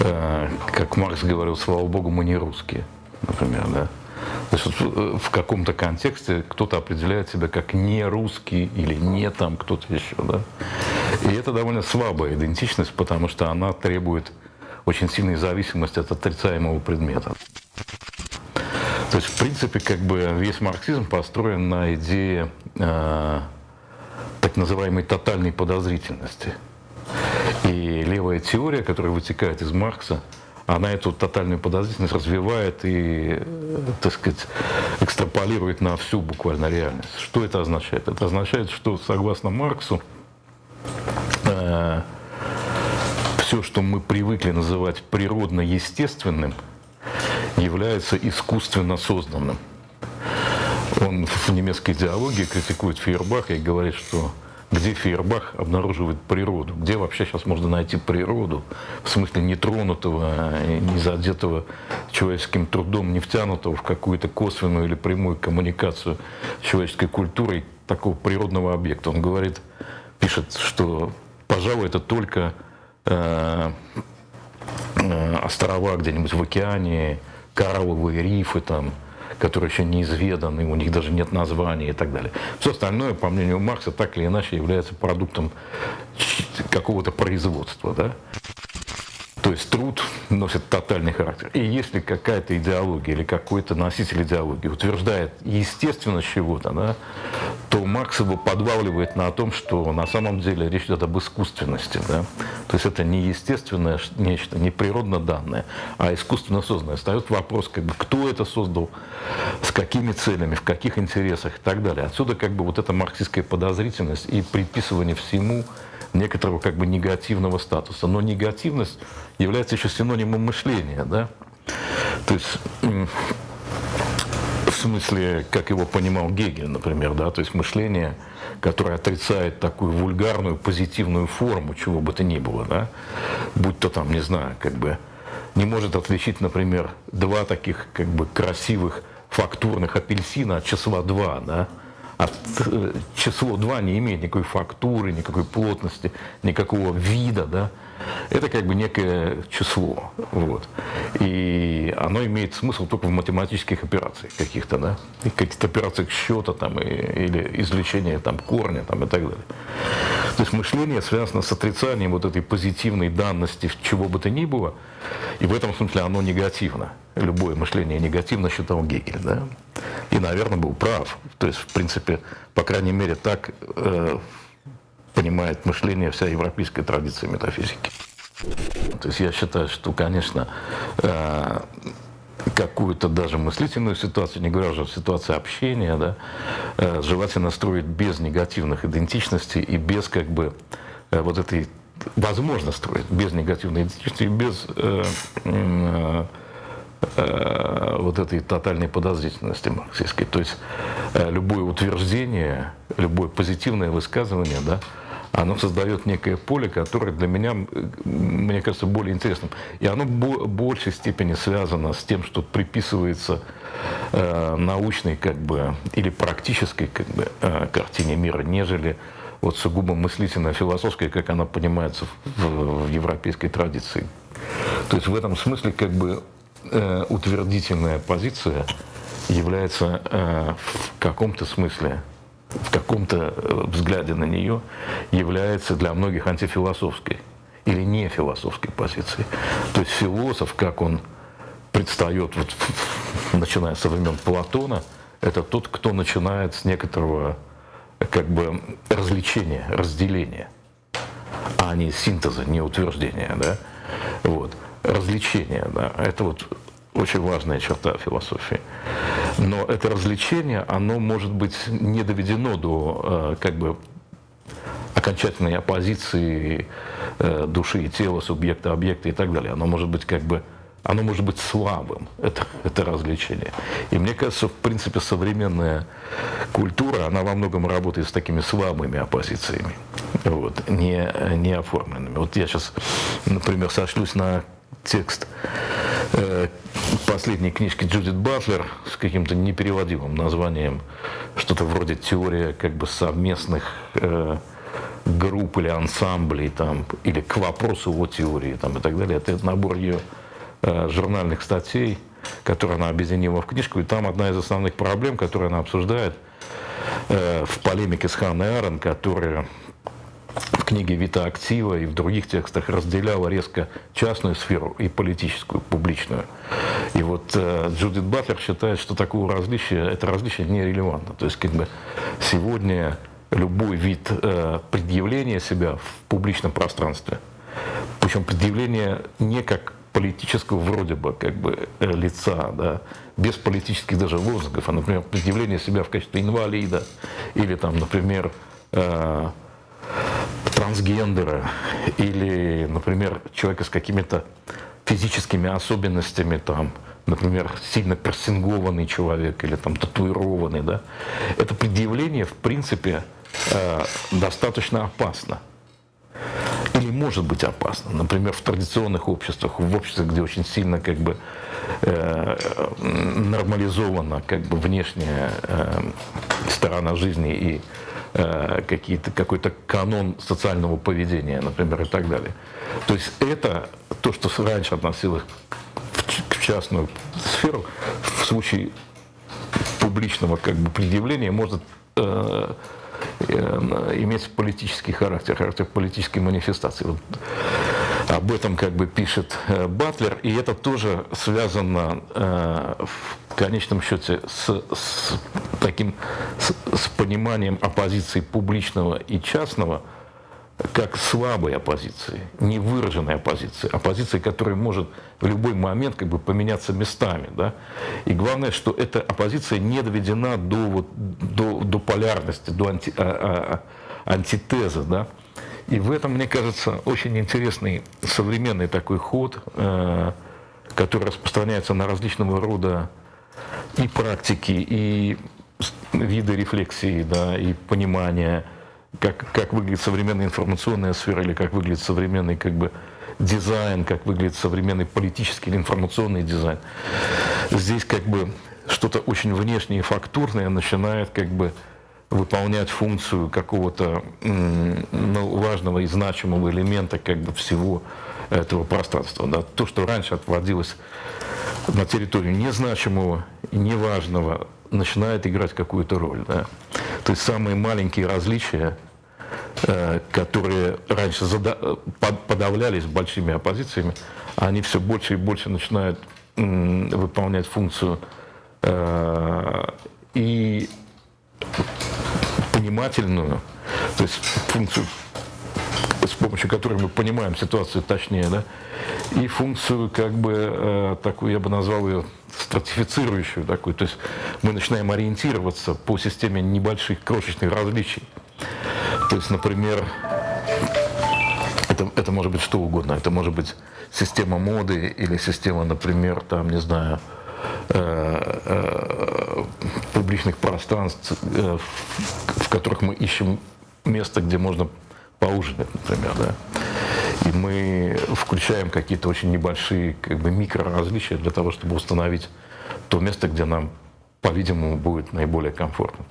э, как Маркс говорил, слава богу, мы не русские, например, да. То есть вот э, в каком-то контексте кто-то определяет себя как не русский или не там кто-то еще, да. И это довольно слабая идентичность, потому что она требует очень сильной зависимости от отрицаемого предмета. То есть, в принципе, как бы весь марксизм построен на идее э, так называемой тотальной подозрительности. И левая теория, которая вытекает из Маркса, она эту тотальную подозрительность развивает и, так сказать, экстраполирует на всю буквально реальность. Что это означает? Это означает, что согласно Марксу э, все, что мы привыкли называть природно-естественным, является искусственно созданным. Он в немецкой идеологии критикует Фейербаха и говорит, что где Фейербах обнаруживает природу, где вообще сейчас можно найти природу, в смысле нетронутого, не задетого человеческим трудом, не втянутого в какую-то косвенную или прямую коммуникацию с человеческой культурой такого природного объекта. Он говорит, пишет, что, пожалуй, это только э, э, острова где-нибудь в океане, коралловые рифы там, которые еще неизведаны, у них даже нет названия и так далее. Все остальное, по мнению Маркса, так или иначе является продуктом какого-то производства. Да? То есть труд носит тотальный характер. И если какая-то идеология или какой-то носитель идеологии утверждает естественность чего-то, да, то Маркс его подвавливает на том, что на самом деле речь идет об искусственности. Да? То есть это не естественное нечто, не природно данное, а искусственно созданное. Остается вопрос, как бы, кто это создал, с какими целями, в каких интересах и так далее. Отсюда как бы вот эта марксистская подозрительность и приписывание всему некоторого как бы негативного статуса. Но негативность является еще синонимом мышления, да? То есть в смысле, как его понимал Гегель, например, да, то есть мышление, которое отрицает такую вульгарную позитивную форму, чего бы то ни было, да, будь то там, не знаю, как бы, не может отличить, например, два таких как бы красивых фактурных апельсина от числа 2, да, а число 2 не имеет никакой фактуры, никакой плотности, никакого вида, да, это как бы некое число. Вот. И оно имеет смысл только в математических операциях каких-то, да, каких-то операциях счета там, и, или извлечения там, корня там, и так далее. То есть мышление связано с отрицанием вот этой позитивной данности чего бы то ни было, и в этом смысле оно негативно. Любое мышление негативно считал Гегель, да, и, наверное, был прав. То есть, в принципе, по крайней мере, так э, понимает мышление вся европейская традиция метафизики. То есть я считаю, что, конечно, э, какую-то даже мыслительную ситуацию, не говоря уже о ситуации общения, да, э, желательно строить без негативных идентичностей и без как бы э, вот этой возможно строить без негативной идентичности, без э, э, вот этой тотальной подозрительности марксистской. То есть э, любое утверждение, любое позитивное высказывание, да, оно создает некое поле, которое для меня, мне кажется, более интересным. И оно в большей степени связано с тем, что приписывается э, научной как бы, или практической как бы, э, картине мира, нежели вот сугубо мыслительно философской, как она понимается в, в европейской традиции. То есть в этом смысле как бы э, утвердительная позиция является э, в каком-то смысле в каком-то э, взгляде на нее является для многих антифилософской или не философской позицией. То есть философ, как он предстает, вот, начиная со времен Платона, это тот, кто начинает с некоторого как бы развлечения, разделения, а не синтеза, не утверждения. Да? Вот. Развлечение, да, это вот очень важная черта философии. Но это развлечение, оно может быть не доведено до э, как бы окончательной оппозиции э, души и тела, субъекта, объекта и так далее. Оно может быть как бы оно может быть слабым, это, это развлечение. И мне кажется, в принципе, современная культура, она во многом работает с такими слабыми оппозициями, вот, не, не оформленными. Вот я сейчас, например, сошлюсь на текст э, последней книжки Джудит Батлер с каким-то непереводимым названием, что-то вроде теория как бы совместных э, групп или ансамблей, там, или к вопросу о теории там, и так далее. Это набор ее журнальных статей, которые она объединила в книжку. И там одна из основных проблем, которую она обсуждает э, в полемике с Ханной Арен, которая в книге «Вита актива» и в других текстах разделяла резко частную сферу и политическую, публичную. И вот э, Джудит Батлер считает, что такого различия, это различие нерелевантно. То есть как бы сегодня любой вид э, предъявления себя в публичном пространстве, причем предъявление не как политического вроде бы как бы э, лица, да, без политических даже лозунгов, а, например, предъявление себя в качестве инвалида или там, например, э, трансгендера или, например, человека с какими-то физическими особенностями, там, например, сильно персингованный человек или там татуированный, да, это предъявление, в принципе, э, достаточно опасно. Или может быть опасно. Например, в традиционных обществах, в обществах, где очень сильно как бы э, нормализована как бы внешняя э, сторона жизни и Э, какие-то, какой-то канон социального поведения, например, и так далее. То есть это то, что раньше относилось к частную сферу, в случае публичного как бы, предъявления может э, иметь политический характер, характер политической манифестации. Вот об этом как бы пишет э, Батлер, и это тоже связано э, в конечном счете с, с таким с, с пониманием оппозиции публичного и частного как слабой оппозиции, невыраженной оппозиции, оппозиции, которая может в любой момент как бы поменяться местами. Да? И главное, что эта оппозиция не доведена до, вот, до, до полярности, до анти, а, а, антитеза. Да? И в этом, мне кажется, очень интересный современный такой ход, э, который распространяется на различного рода и практики, и виды рефлексии, да, и понимания, как, как выглядит современная информационная сфера, или как выглядит современный как бы, дизайн, как выглядит современный политический или информационный дизайн. Здесь как бы что-то очень внешнее и фактурное начинает как бы выполнять функцию какого-то ну, важного и значимого элемента как бы всего этого пространства. Да. То, что раньше отводилось на территорию незначимого и неважного, начинает играть какую-то роль. Да. То есть самые маленькие различия, э, которые раньше подавлялись большими оппозициями, они все больше и больше начинают выполнять функцию э, и понимательную, то есть функцию, с помощью которой мы понимаем ситуацию точнее, да, и функцию, как бы, э, такую, я бы назвал ее стратифицирующую такую, то есть мы начинаем ориентироваться по системе небольших крошечных различий. То есть, например, это, это может быть что угодно, это может быть система моды или система, например, там, не знаю, Э, э, публичных пространств, э, в которых мы ищем место, где можно поужинать, например, да. И мы включаем какие-то очень небольшие как бы, микроразличия для того, чтобы установить то место, где нам, по-видимому, будет наиболее комфортно.